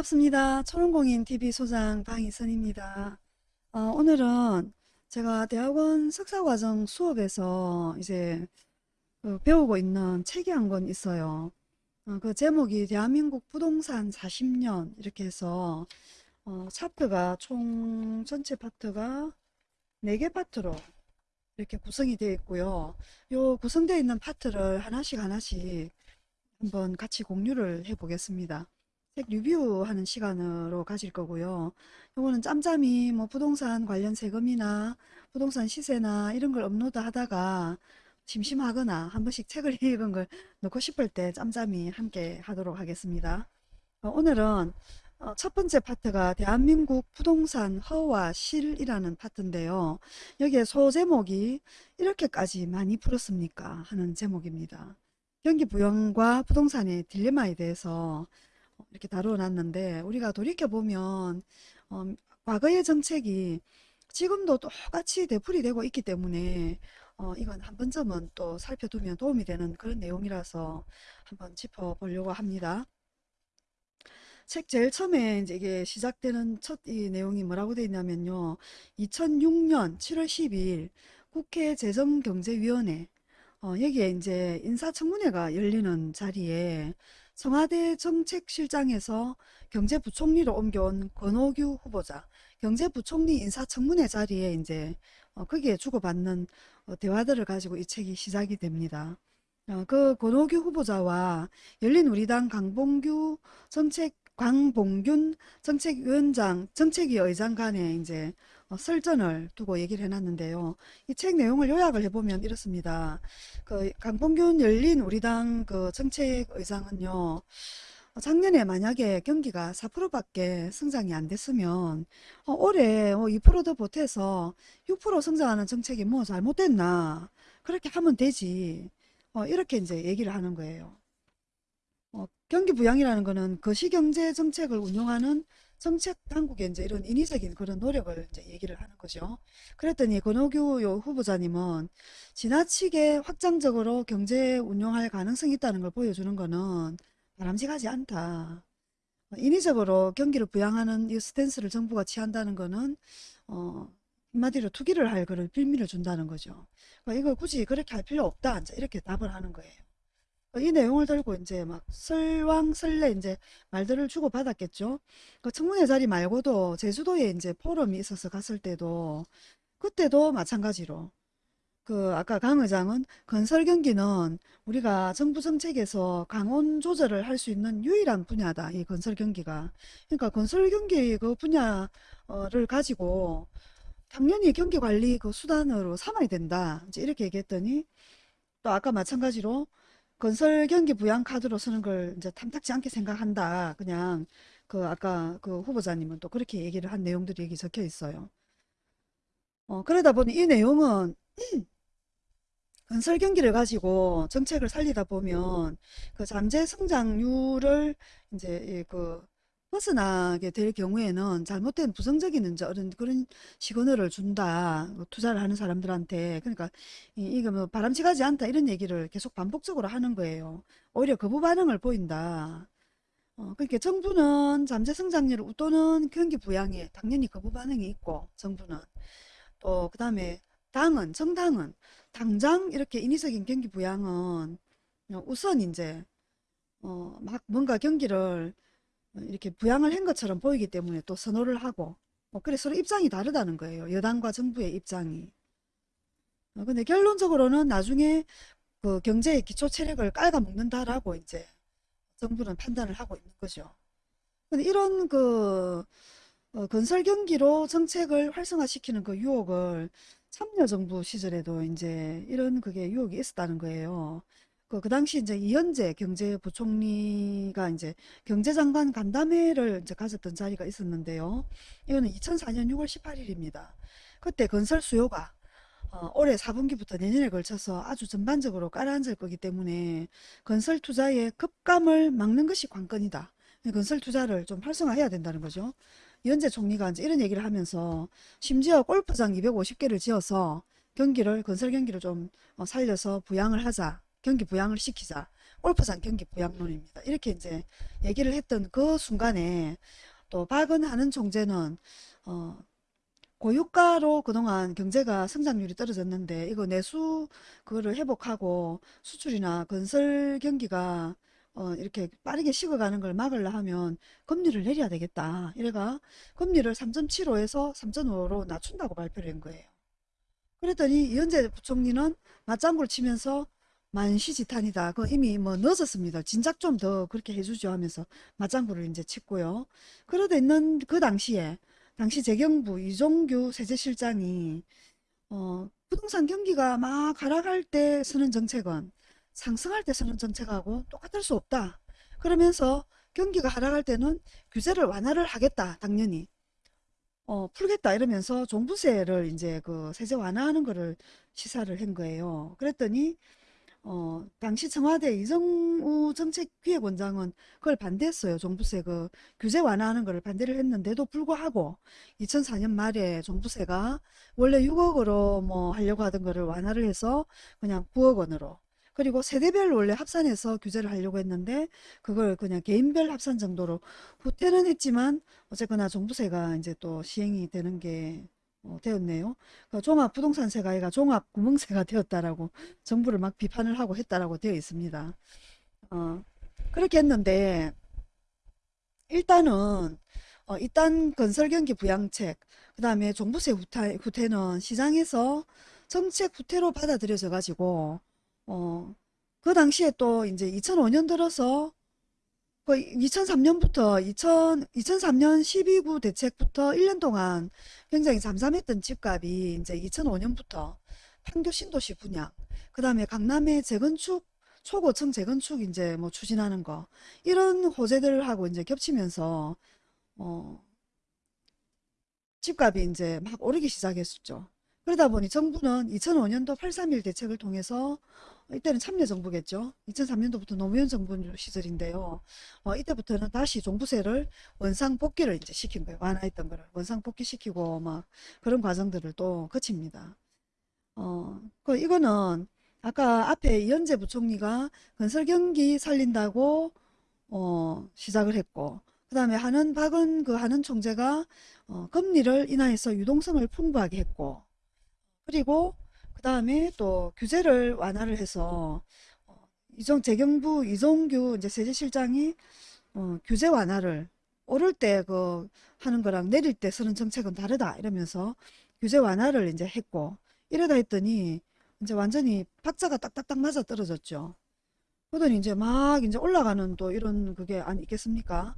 반갑습니다. 초롱공인 TV 소장 방희선입니다. 어, 오늘은 제가 대학원 석사과정 수업에서 이제 그 배우고 있는 책이 한 권 있어요. 어, 그 제목이 대한민국 부동산 40년 이렇게 해서 어, 차트가 총 전체 파트가 4개 파트로 이렇게 구성이 되어 있고요. 요 구성되어 있는 파트를 하나씩 하나씩 한번 같이 공유를 해 보겠습니다. 책 리뷰하는 시간으로 가질 거고요. 요거는 짬짬이 뭐 부동산 관련 세금이나 부동산 시세나 이런 걸 업로드 하다가 심심하거나 한 번씩 책을 읽은 걸 넣고 싶을 때 짬짬이 함께 하도록 하겠습니다. 어, 오늘은 어, 첫 번째 파트가 대한민국 부동산 허와 실이라는 파트인데요. 여기에 소제목이 이렇게까지 많이 풀었습니까? 하는 제목입니다. 경기 부양과 부동산의 딜레마에 대해서 이렇게 다루어 놨는데 우리가 돌이켜보면 어, 과거의 정책이 지금도 똑같이 되풀이 되고 있기 때문에 어, 이건 한 번쯤은 또 살펴두면 도움이 되는 그런 내용이라서 한번 짚어보려고 합니다. 책 제일 처음에 이제 이게 시작되는 첫 이 내용이 뭐라고 되어 있냐면요. 2006년 7월 12일 국회 재정경제위원회 어, 여기에 이제 인사청문회가 열리는 자리에 청와대 정책실장에서 경제부총리로 옮겨온 권오규 후보자 경제부총리 인사청문회 자리에 이제 어, 거기에 주고받는 어, 대화들을 가지고 이 책이 시작이 됩니다. 어, 그 권오규 후보자와 열린우리당 강봉규 정책 광봉균 정책위원장 정책위 의장 간에 이제 어, 설전을 두고 얘기를 해놨는데요. 이 책 내용을 요약을 해보면 이렇습니다. 그 강봉균 열린 우리당 그 정책 의장은요. 어, 작년에 만약에 경기가 4%밖에 성장이 안 됐으면 어, 올해 뭐 2%더 보태서 6% 성장하는 정책이 뭐 잘못됐나 그렇게 하면 되지 어, 이렇게 이제 얘기를 하는 거예요. 어, 경기 부양이라는 거는 거시경제 정책을 운용하는 정책 당국의 이제 이런 인위적인 그런 노력을 이제 얘기를 하는 거죠. 그랬더니 권오규 요 후보자님은 지나치게 확장적으로 경제 운용할 가능성이 있다는 걸 보여주는 거는 바람직하지 않다. 어, 인위적으로 경기를 부양하는 이 스탠스를 정부가 취한다는 거는 어, 한마디로 투기를 할 그런 빌미를 준다는 거죠. 그러니까 이걸 굳이 그렇게 할 필요 없다. 이렇게 답을 하는 거예요. 이 내용을 들고 이제 막 설왕설래 이제 말들을 주고 받았겠죠. 그 청문회 자리 말고도 제주도에 이제 포럼이 있어서 갔을 때도 그때도 마찬가지로 그 아까 강 의장은 건설 경기는 우리가 정부 정책에서 강원 조절을 할 수 있는 유일한 분야다. 이 건설 경기가. 그러니까 건설 경기 그 분야를 가지고 당연히 경기 관리 그 수단으로 삼아야 된다. 이제 이렇게 얘기했더니 또 아까 마찬가지로 건설 경기 부양 카드로 쓰는 걸 이제 탐탁지 않게 생각한다. 그냥 그 아까 그 후보자님은 또 그렇게 얘기를 한 내용들이 여기 적혀 있어요. 어, 그러다 보니 이 내용은 건설 경기를 가지고 정책을 살리다 보면 그 잠재 성장률을 이제 그 벗어나게 될 경우에는 잘못된 부정적인 이제 그런 그런 시그널을 준다. 뭐 투자를 하는 사람들한테. 그러니까 이, 이거 뭐 바람직하지 않다 이런 얘기를 계속 반복적으로 하는 거예요. 오히려 거부 반응을 보인다. 어, 그러니까 정부는 잠재 성장률을 웃도는 경기 부양에 당연히 거부 반응이 있고 정부는 또 그 다음에 당은 정당은 당장 이렇게 인위적인 경기 부양은 어, 우선 이제 어, 막 뭔가 경기를 이렇게 부양을 한 것처럼 보이기 때문에 또 선호를 하고 뭐 그래 서로 입장이 다르다는 거예요. 여당과 정부의 입장이. 어, 근데 결론적으로는 나중에 그 경제의 기초 체력을 깔아먹는다라고 이제 정부는 판단을 하고 있는 거죠. 근데 이런 그 어, 건설 경기로 정책을 활성화시키는 그 유혹을 참여정부 시절에도 이제 이런 그게 유혹이 있었다는 거예요. 그, 그 당시 이제 이현재 경제부총리가 이제 경제장관 간담회를 이제 가졌던 자리가 있었는데요. 이거는 2004년 6월 18일입니다. 그때 건설 수요가 어, 올해 4분기부터 내년에 걸쳐서 아주 전반적으로 깔아앉을 거기 때문에 건설 투자의 급감을 막는 것이 관건이다. 건설 투자를 좀 활성화해야 된다는 거죠. 이현재 총리가 이제 이런 얘기를 하면서 심지어 골프장 250개를 지어서 경기를 건설 경기를 좀 어, 살려서 부양을 하자. 경기 부양을 시키자. 올프산 경기 부양론입니다. 이렇게 이제 얘기를 했던 그 순간에 또 박은하는 총재는 어, 고유가로 그동안 경제가 성장률이 떨어졌는데 이거 내수 그거를 회복하고 수출이나 건설 경기가 어, 이렇게 빠르게 식어가는 걸 막으려 하면 금리를 내려야 되겠다. 이래가 금리를 3.75에서 3.5로 낮춘다고 발표를 한 거예요. 그랬더니 이현재 부총리는 맞장구를 치면서 만시지탄이다. 그 이미 뭐 늦었습니다. 진작 좀 더 그렇게 해주죠 하면서 맞장구를 이제 쳤고요. 그러다 있는 그 당시에 당시 재경부 이종규 세제실장이 어, 부동산 경기가 막 하락할 때 쓰는 정책은 상승할 때 쓰는 정책하고 똑같을 수 없다. 그러면서 경기가 하락할 때는 규제를 완화를 하겠다. 당연히. 어, 풀겠다 이러면서 종부세를 이제 그 세제 완화하는 거를 시사를 한 거예요. 그랬더니 어, 당시 청와대 이정우 정책기획원장은 그걸 반대했어요. 종부세 그 규제 완화하는 거를 반대를 했는데도 불구하고 2004년 말에 종부세가 원래 6억으로 뭐 하려고 하던 거를 완화를 해서 그냥 9억 원으로 그리고 세대별 원래 합산해서 규제를 하려고 했는데 그걸 그냥 개인별 합산 정도로 후퇴는 했지만 어쨌거나 종부세가 이제 또 시행이 되는 게 어, 되었네요. 그 종합 부동산세가 아니라 종합 구멍세가 되었다라고 정부를 막 비판을 하고 했다라고 되어 있습니다. 어, 그렇게 했는데 일단은 어, 일단 건설경기 부양책 그 다음에 종부세 후퇴, 후퇴는 시장에서 정책 후퇴로 받아들여져 가지고 어, 그 당시에 또 이제 2005년 들어서 그 2003년부터 2000, 2003년 12구 대책부터 1년 동안 굉장히 잠잠했던 집값이 이제 2005년부터 판교 신도시 분양, 그 다음에 강남의 재건축, 초고층 재건축 이제 뭐 추진하는 거, 이런 호재들하고 이제 겹치면서, 어, 집값이 이제 막 오르기 시작했었죠. 그러다 보니 정부는 2005년도 831 대책을 통해서 이때는 참여정부겠죠. 2003년도부터 노무현 정부 시절인데요. 어, 이때부터는 다시 종부세를 원상 복귀를 이제 시킨 거예요. 완화했던 거를 원상 복귀시키고 막 그런 과정들을 또 거칩니다. 어, 그 이거는 아까 앞에 이현재 부총리가 건설 경기 살린다고 어, 시작을 했고 그 다음에 하는 박은 그 하는 총재가 어, 금리를 인하해서 유동성을 풍부하게 했고 그리고 그 다음에 또 규제를 완화를 해서 어, 이종 재경부 이종규 이제 세제실장이 어, 규제 완화를 오를 때 그 하는 거랑 내릴 때 쓰는 정책은 다르다 이러면서 규제 완화를 이제 했고 이러다 했더니 이제 완전히 박자가 딱딱딱 맞아 떨어졌죠. 그러더니 이제 막 이제 올라가는 또 이런 그게 아니겠습니까?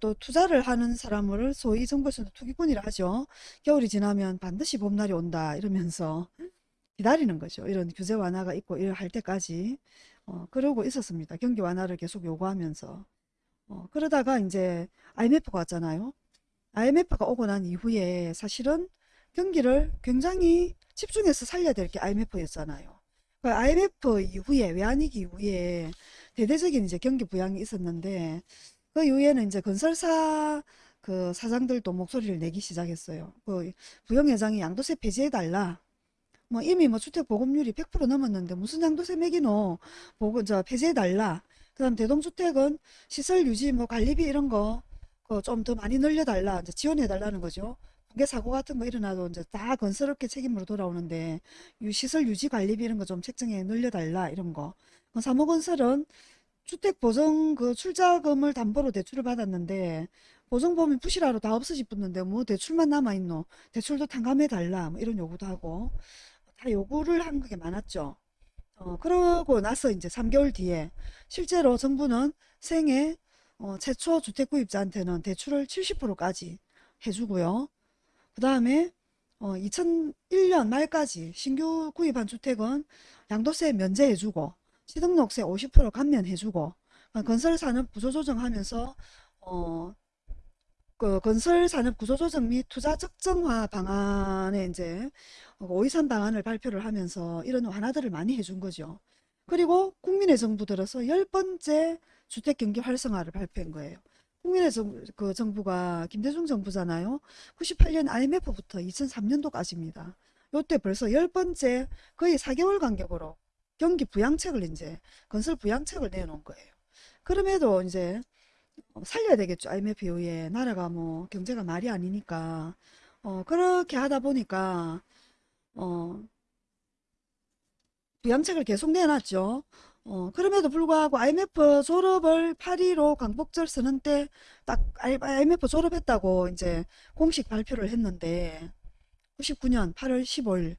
또 투자를 하는 사람을 소위 정부에서는 투기꾼이라 하죠. 겨울이 지나면 반드시 봄날이 온다 이러면서 기다리는 거죠. 이런 규제 완화가 있고 이럴 할 때까지 어, 그러고 있었습니다. 경기 완화를 계속 요구하면서 어, 그러다가 이제 IMF가 왔잖아요. IMF가 오고 난 이후에 사실은 경기를 굉장히 집중해서 살려야 될 게 IMF였잖아요. 그 IMF 이후에 외환위기 이후에 대대적인 이제 경기 부양이 있었는데 그 이후에는 이제 건설사 그 사장들도 목소리를 내기 시작했어요. 그 부영회장이 양도세 폐지해달라. 뭐 이미 뭐 주택 보급률이 100% 넘었는데 무슨 양도세 매기노 보고 저 폐지해달라. 그다음 대동주택은 시설 유지 뭐 관리비 이런 거그좀더 많이 늘려달라. 이제 지원해달라는 거죠. 붕괴 사고 같은 거 일어나도 이제 다 건설업계 책임으로 돌아오는데 유 시설 유지 관리비 이런 거 좀 책정해 늘려달라 이런 거. 그 사모건설은 주택 보증 그 출자금을 담보로 대출을 받았는데 보증보험이 부실하러 다 없어지 붙는데 뭐 대출만 남아있노 대출도 탕감해 달라 뭐 이런 요구도 하고 다 요구를 한 게 많았죠. 어, 그러고 나서 이제 3개월 뒤에 실제로 정부는 생애 어, 최초 주택 구입자한테는 대출을 70%까지 해주고요. 그 다음에 어, 2001년 말까지 신규 구입한 주택은 양도세 면제해주고 취등록세 50% 감면해주고 어, 건설산업 구조조정하면서 어, 그 건설 산업 구조 조정 및 투자 적정화 방안에 이제 523 방안을 발표를 하면서 이런 완화들을 많이 해준 거죠. 그리고 국민의 정부 들어서 열 번째 주택 경기 활성화를 발표한 거예요. 국민의 정, 그 정부가 김대중 정부잖아요. 98년 IMF부터 2003년도까지입니다. 요때 벌써 열 번째 거의 4개월 간격으로 경기 부양책을 이제 건설 부양책을 내놓은 거예요. 그럼에도 이제 어, 살려야 되겠죠. IMF 이후에 나라가 뭐 경제가 말이 아니니까 어, 그렇게 하다 보니까 어, 부양책을 계속 내놨죠. 어, 그럼에도 불구하고 IMF 졸업을 8.15 광복절 쓰는 때 딱 IMF 졸업했다고 이제 공식 발표를 했는데 99년 8월 15일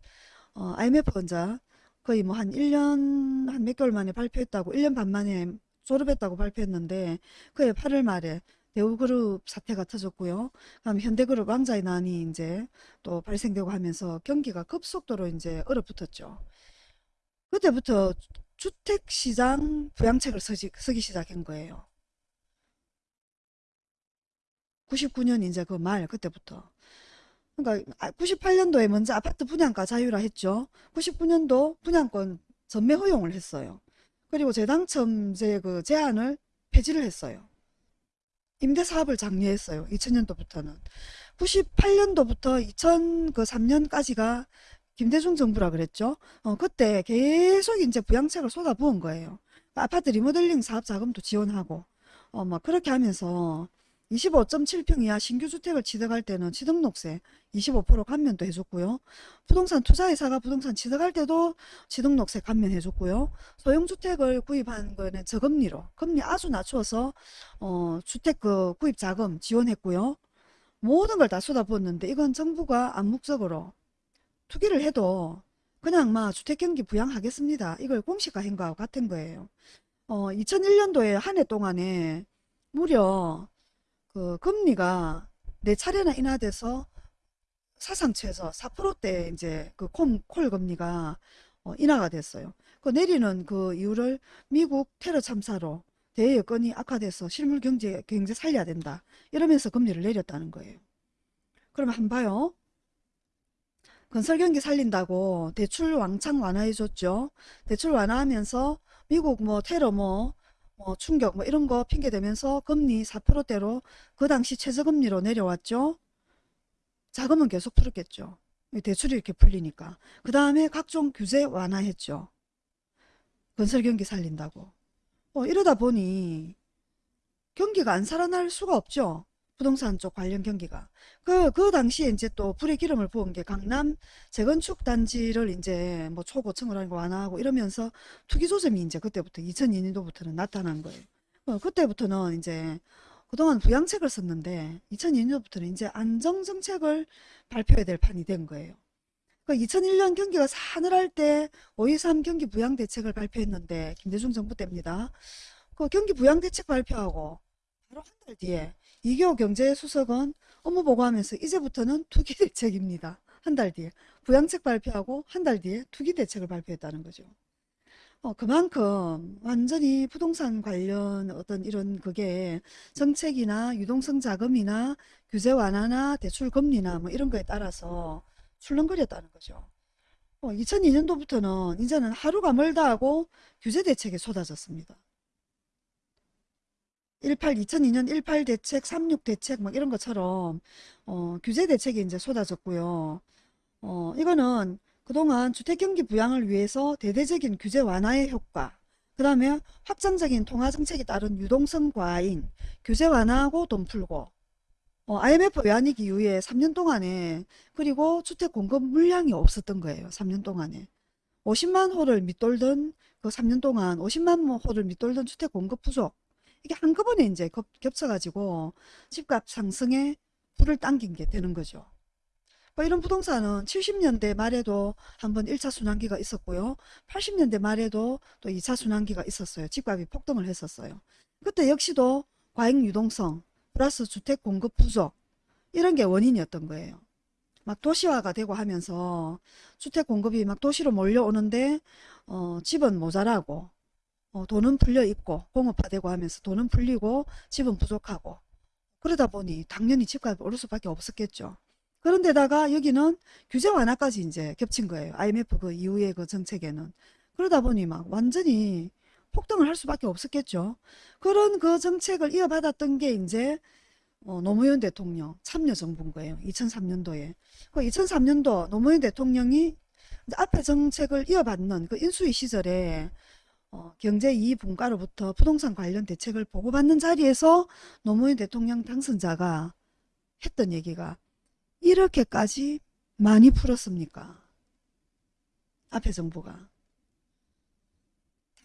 어, IMF 혼자 거의 뭐 한 1년 한 몇 개월 만에 발표했다고 1년 반 만에 졸업했다고 발표했는데 그해 8월 말에 대우그룹 사태가 터졌고요. 그다음 현대그룹 왕자의 난이 이제 또 발생되고 하면서 경기가 급속도로 이제 얼어붙었죠. 그때부터 주택시장 부양책을 쓰기 시작한 거예요. 99년 이제 그 말 그때부터. 그러니까 98년도에 먼저 아파트 분양가 자유라 했죠. 99년도 분양권 전매 허용을 했어요. 그리고 재당첨제 그 제한을 폐지를 했어요. 임대사업을 장려했어요. 2000년도부터는. 98년도부터 2003년까지가 김대중 정부라 그랬죠. 어, 그때 계속 이제 부양책을 쏟아부은 거예요. 아파트 리모델링 사업 자금도 지원하고, 어, 막 그렇게 하면서 25.7평 이하 신규 주택을 취득할 때는 취득록세 25% 감면도 해줬고요. 부동산 투자회사가 부동산 취득할 때도 취득록세 감면해줬고요. 소형주택을 구입한 거는 저금리로 금리 아주 낮춰서 어, 주택 그 구입 자금 지원했고요. 모든 걸 다 쏟아부었는데 이건 정부가 암묵적으로 투기를 해도 그냥 막 주택경기 부양하겠습니다. 이걸 공시화한 거하고 같은 거예요. 어, 2001년도에 한 해 동안에 무려 그 금리가 네 차례나 인하돼서 사상 최저 4%대 이제 그 콜, 콜 금리가 어, 인하가 됐어요. 그 내리는 그 이유를 미국 테러 참사로 대외 여건이 악화돼서 실물 경제 경제 살려야 된다. 이러면서 금리를 내렸다는 거예요. 그러면 한 봐요. 건설 경기 살린다고 대출 왕창 완화해 줬죠. 대출 완화하면서 미국 뭐 테러 뭐, 뭐 충격 뭐 이런 거 핑계 대면서 금리 4%대로 그 당시 최저금리로 내려왔죠. 자금은 계속 풀었겠죠. 대출이 이렇게 풀리니까. 그 다음에 각종 규제 완화했죠. 건설 경기 살린다고. 어, 이러다 보니 경기가 안 살아날 수가 없죠. 부동산 쪽 관련 경기가. 그, 그 당시에 이제 또 불에 기름을 부은 게 강남 재건축 단지를 이제 뭐 초고층을 하고 완화하고 이러면서 투기 조짐이 이제 그때부터 2002년도부터는 나타난 거예요. 어, 그때부터는 이제 그동안 부양책을 썼는데 2002년도부터는 이제 안정정책을 발표해야 될 판이 된 거예요. 그 2001년 경기가 사늘할 때 5.23 경기 부양 대책을 발표했는데 김대중 정부 때입니다. 그 경기 부양 대책 발표하고 바로 한 달 뒤에 이교 경제수석은 업무 보고하면서 이제부터는 투기 대책입니다. 한 달 뒤에 부양책 발표하고 한 달 뒤에 투기 대책을 발표했다는 거죠. 어, 그만큼 완전히 부동산 관련 어떤 이런 그게 정책이나 유동성 자금이나 규제 완화나 대출 금리나 뭐 이런 거에 따라서 출렁거렸다는 거죠. 어, 2002년도부터는 이제는 하루가 멀다 하고 규제 대책이 쏟아졌습니다. 18, 2002년 18 대책, 36 대책 뭐 이런 것처럼 어, 규제 대책이 이제 쏟아졌고요. 어, 이거는 그동안 주택경기 부양을 위해서 대대적인 규제 완화의 효과, 그 다음에 확장적인 통화정책에 따른 유동성 과잉, 규제 완화하고 돈 풀고, 어, IMF 외환위기 이후에 3년 동안에 그리고 주택 공급 물량이 없었던 거예요. 3년 동안에. 50만 호를 밑돌던 그 3년 동안 50만 호를 밑돌던 주택 공급 부족 이게 한꺼번에 이제 겹, 겹쳐가지고 집값 상승에 불을 당긴 게 되는 거죠. 뭐 이런 부동산은 70년대 말에도 한번 1차 순환기가 있었고요. 80년대 말에도 또 2차 순환기가 있었어요. 집값이 폭등을 했었어요. 그때 역시도 과잉 유동성 플러스 주택 공급 부족 이런 게 원인이었던 거예요. 막 도시화가 되고 하면서 주택 공급이 막 도시로 몰려오는데 어, 집은 모자라고 어, 돈은 풀려 있고 공업화되고 하면서 돈은 풀리고 집은 부족하고 그러다 보니 당연히 집값이 오를 수밖에 없었겠죠. 그런데다가 여기는 규제 완화까지 이제 겹친 거예요. IMF 그 이후의 그 정책에는. 그러다 보니 막 완전히 폭등을 할 수밖에 없었겠죠. 그런 그 정책을 이어받았던 게 이제 어, 노무현 대통령 참여 정부인 거예요. 2003년도에. 그 2003년도 노무현 대통령이 앞에 정책을 이어받는 그 인수위 시절에 어, 경제 이익 분과로부터 부동산 관련 대책을 보고받는 자리에서 노무현 대통령 당선자가 했던 얘기가 이렇게까지 많이 풀었습니까? 앞에 정부가.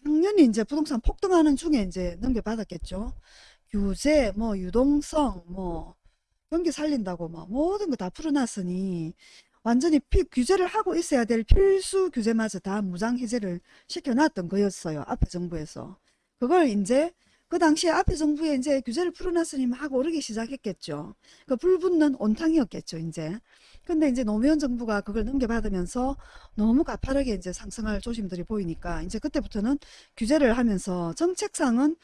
당연히 이제 부동산 폭등하는 중에 이제 넘겨받았겠죠. 규제, 뭐 유동성, 뭐 경기 살린다고 뭐 모든 거 다 풀어놨으니 완전히 피, 규제를 하고 있어야 될 필수 규제마저 다 무장 해제를 시켜놨던 거였어요. 앞에 정부에서. 그걸 이제 그 당시에 앞에 정부에 이제 규제를 풀어놨으니 막 오르기 시작했겠죠. 그 불붙는 온탕이었겠죠, 이제. 근데 이제 노무현 정부가 그걸 넘겨받으면서 너무 가파르게 이제 상승할 조짐들이 보이니까 이제 그때부터는 규제를 하면서 정책상은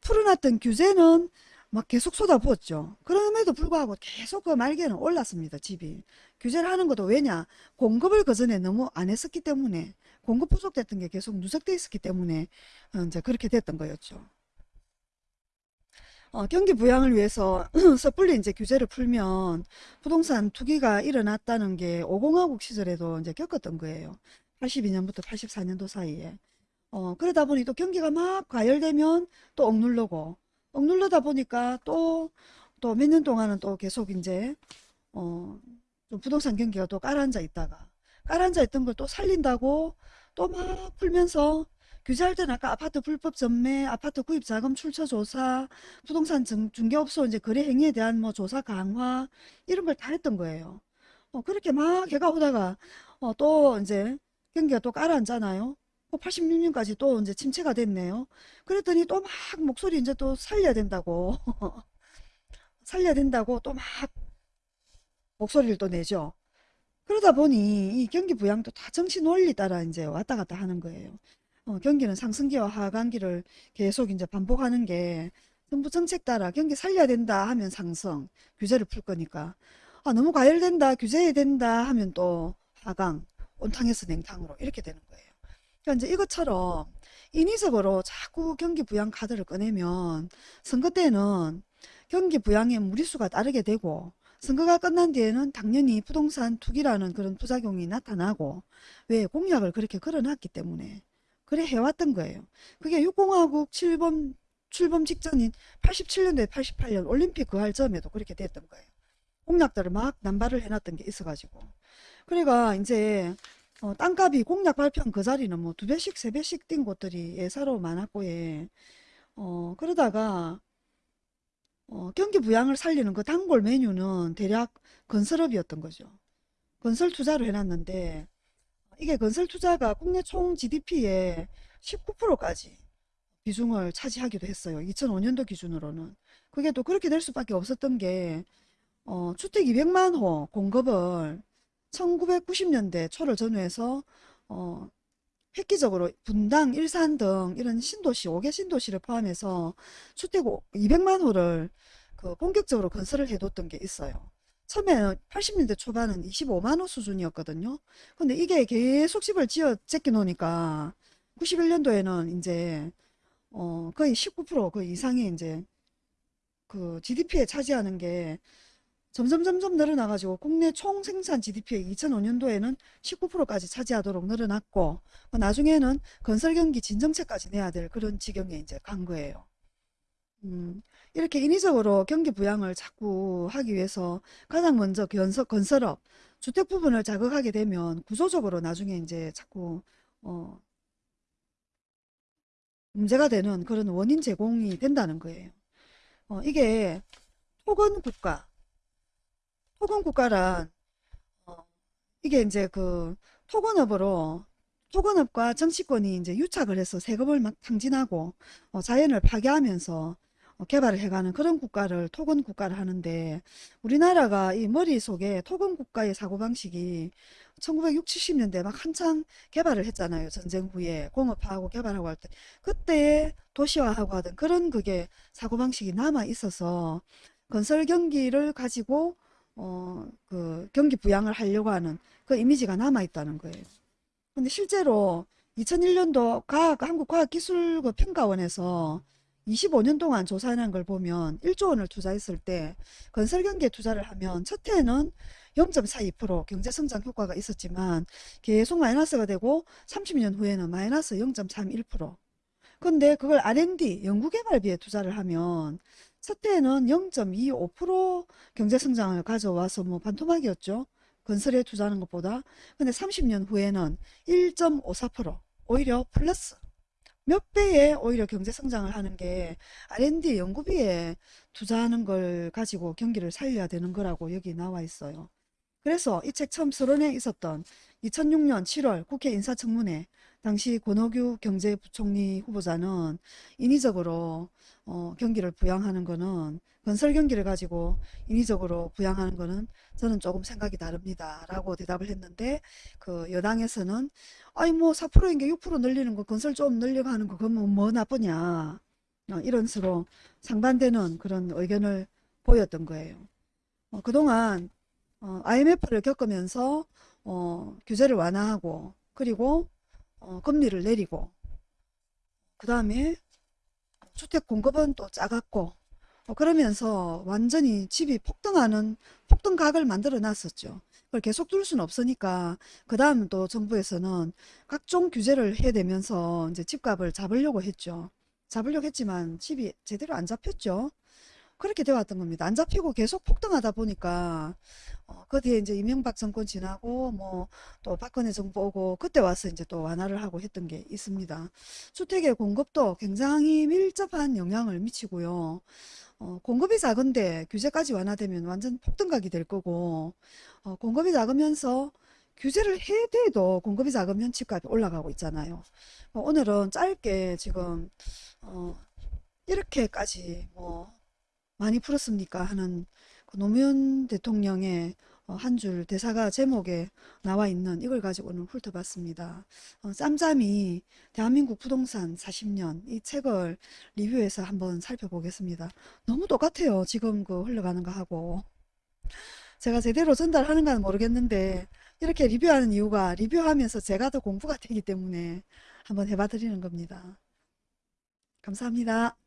풀어놨던 규제는 막 계속 쏟아부었죠. 그럼에도 불구하고 계속 그 말기에는 올랐습니다. 집이. 규제를 하는 것도 왜냐? 공급을 그전에 너무 안 했었기 때문에 공급 부족됐던 게 계속 누적돼 있었기 때문에 어, 이제 그렇게 됐던 거였죠. 어, 경기 부양을 위해서 섣불리 이제 규제를 풀면 부동산 투기가 일어났다는 게 5공화국 시절에도 이제 겪었던 거예요. 82년부터 84년도 사이에. 어, 그러다 보니 또 경기가 막 과열되면 또 억누르고, 억누르다 보니까 또, 또 몇 년 동안은 또 계속 이제, 어, 좀 부동산 경기가 또 가라앉아 있다가, 가라앉아 있던 걸 또 살린다고 또 막 풀면서 규제할 때는 아까 아파트 불법 전매, 아파트 구입 자금 출처 조사, 부동산 중, 중개업소 이제 거래 행위에 대한 뭐 조사 강화, 이런 걸 다 했던 거예요. 어, 그렇게 막 해가 오다가, 어, 또 이제 경기가 또 가라앉잖아요. 86년까지 또 이제 침체가 됐네요. 그랬더니 또 막 목소리 이제 또 살려야 된다고. 살려야 된다고 또 막 목소리를 또 내죠. 그러다 보니 이 경기 부양도 다 정치 논리 따라 이제 왔다 갔다 하는 거예요. 어, 경기는 상승기와 하강기를 계속 이제 반복하는 게 정부 정책 따라 경기 살려야 된다 하면 상승, 규제를 풀 거니까. 아, 너무 과열된다, 규제해야 된다 하면 또 하강, 온탕에서 냉탕으로 이렇게 되는 거예요. 그러니까 이제 이것처럼 인위적으로 자꾸 경기 부양 카드를 꺼내면 선거 때는 경기 부양에 무리수가 따르게 되고 선거가 끝난 뒤에는 당연히 부동산 투기라는 그런 부작용이 나타나고 왜 공약을 그렇게 걸어놨기 때문에 그래 해왔던 거예요. 그게 6공화국 7범 출범 직전인 87년도에 88년 올림픽 그 할점에도 그렇게 됐던 거예요. 공약들을 막 남발을 해놨던 게 있어가지고. 그러니까 이제 어, 땅값이 공약 발표한 그 자리는 뭐 두 배씩 세 배씩 뛴 곳들이 예사로 많았고 예. 어, 그러다가 어, 경기 부양을 살리는 그 단골 메뉴는 대략 건설업이었던 거죠. 건설 투자를 해놨는데 이게 건설 투자가 국내 총 GDP의 19%까지 비중을 차지하기도 했어요. 2005년도 기준으로는. 그게 또 그렇게 될 수밖에 없었던 게 어, 주택 200만 호 공급을 1990년대 초를 전후해서 어, 획기적으로 분당, 일산 등 이런 신도시, 5개 신도시를 포함해서 주택 200만 호를 그 본격적으로 건설을 해뒀던 게 있어요. 처음에 80년대 초반은 25만 호 수준이었거든요. 근데 이게 계속 집을 지어 제껴 놓으니까 91년도에는 이제 어 거의 19%그 이상이 이제 그 GDP에 차지하는 게 점점 점점 늘어나가지고 국내 총 생산 GDP의 2005년도에는 19%까지 차지하도록 늘어났고 그 나중에는 건설 경기 진정체까지 내야 될 그런 지경에 이제 간 거예요. 음, 이렇게 인위적으로 경기 부양을 자꾸 하기 위해서 가장 먼저 건설, 건설업, 주택 부분을 자극하게 되면 구조적으로 나중에 이제 자꾸 어, 문제가 되는 그런 원인 제공이 된다는 거예요. 어, 이게 토건 국가, 토건 국가란 어, 이게 이제 그 토건업으로 토건업과 정치권이 이제 유착을 해서 세금을 막 탕진하고 어, 자연을 파괴하면서 어, 개발을 해가는 그런 국가를 토건 국가를 하는데 우리나라가 이 머릿속에 토건 국가의 사고방식이 1960, 70년대 막 한창 개발을 했잖아요. 전쟁 후에 공업화하고 개발하고 할 때 그때 도시화하고 하던 그런 그게 사고방식이 남아 있어서 건설 경기를 가지고 어, 그 경기 부양을 하려고 하는 그 이미지가 남아 있다는 거예요. 근데 실제로 2001년도 과학, 한국과학기술평가원에서 25년 동안 조사한 걸 보면 1조 원을 투자했을 때 건설 경기에 투자를 하면 첫 해는 0.42% 경제성장 효과가 있었지만 계속 마이너스가 되고 30년 후에는 마이너스 0.31% 근데 그걸 R&D 연구개발비에 투자를 하면 첫 해에는 0.25% 경제성장을 가져와서 뭐 반토막이었죠. 건설에 투자하는 것보다. 근데 30년 후에는 1.54% 오히려 플러스 몇 배의 오히려 경제 성장을 하는 게 R&D 연구비에 투자하는 걸 가지고 경기를 살려야 되는 거라고 여기 나와 있어요. 그래서 이 책 처음 서론에 있었던 2006년 7월 국회 인사청문회 당시 권오규 경제부총리 후보자는 인위적으로 어, 경기를 부양하는 거는 건설 경기를 가지고 인위적으로 부양하는 거는 저는 조금 생각이 다릅니다. 라고 대답을 했는데 그 여당에서는 아니 뭐 4%인 게 6% 늘리는 거 건설 좀 늘려고 하는 거 그러면 뭐 나쁘냐 어, 이런 식으로 상반되는 그런 의견을 보였던 거예요. 어, 그동안 어, IMF를 겪으면서 어, 규제를 완화하고 그리고 어, 금리를 내리고 그 다음에 주택 공급은 또 작았고 어, 그러면서 완전히 집이 폭등하는 폭등각을 만들어 놨었죠. 그걸 계속 둘 수는 없으니까 그 다음 또 정부에서는 각종 규제를 해대면서 이제 집값을 잡으려고 했죠. 잡으려고 했지만 집이 제대로 안 잡혔죠. 그렇게 되어 왔던 겁니다. 안 잡히고 계속 폭등하다 보니까 어, 그 뒤에 이제 이명박 정권 지나고 뭐 또 박근혜 정부 오고 그때 와서 이제 또 완화를 하고 했던 게 있습니다. 주택의 공급도 굉장히 밀접한 영향을 미치고요. 어, 공급이 작은데 규제까지 완화되면 완전 폭등각이 될 거고 어, 공급이 작으면서 규제를 해대도 공급이 작으면 집값이 올라가고 있잖아요. 어, 오늘은 짧게 지금 어, 이렇게까지 뭐 많이 풀었습니까 하는 그 노무현 대통령의 어, 한줄 대사가 제목에 나와 있는 이걸 가지고 오늘 훑어봤습니다. 어, 짬짬이 대한민국 부동산 40년 이 책을 리뷰해서 한번 살펴보겠습니다. 너무 똑같아요. 지금 그 흘러가는 거 하고. 제가 제대로 전달하는가는 모르겠는데 이렇게 리뷰하는 이유가 리뷰하면서 제가 더 공부가 되기 때문에 한번 해봐 드리는 겁니다. 감사합니다.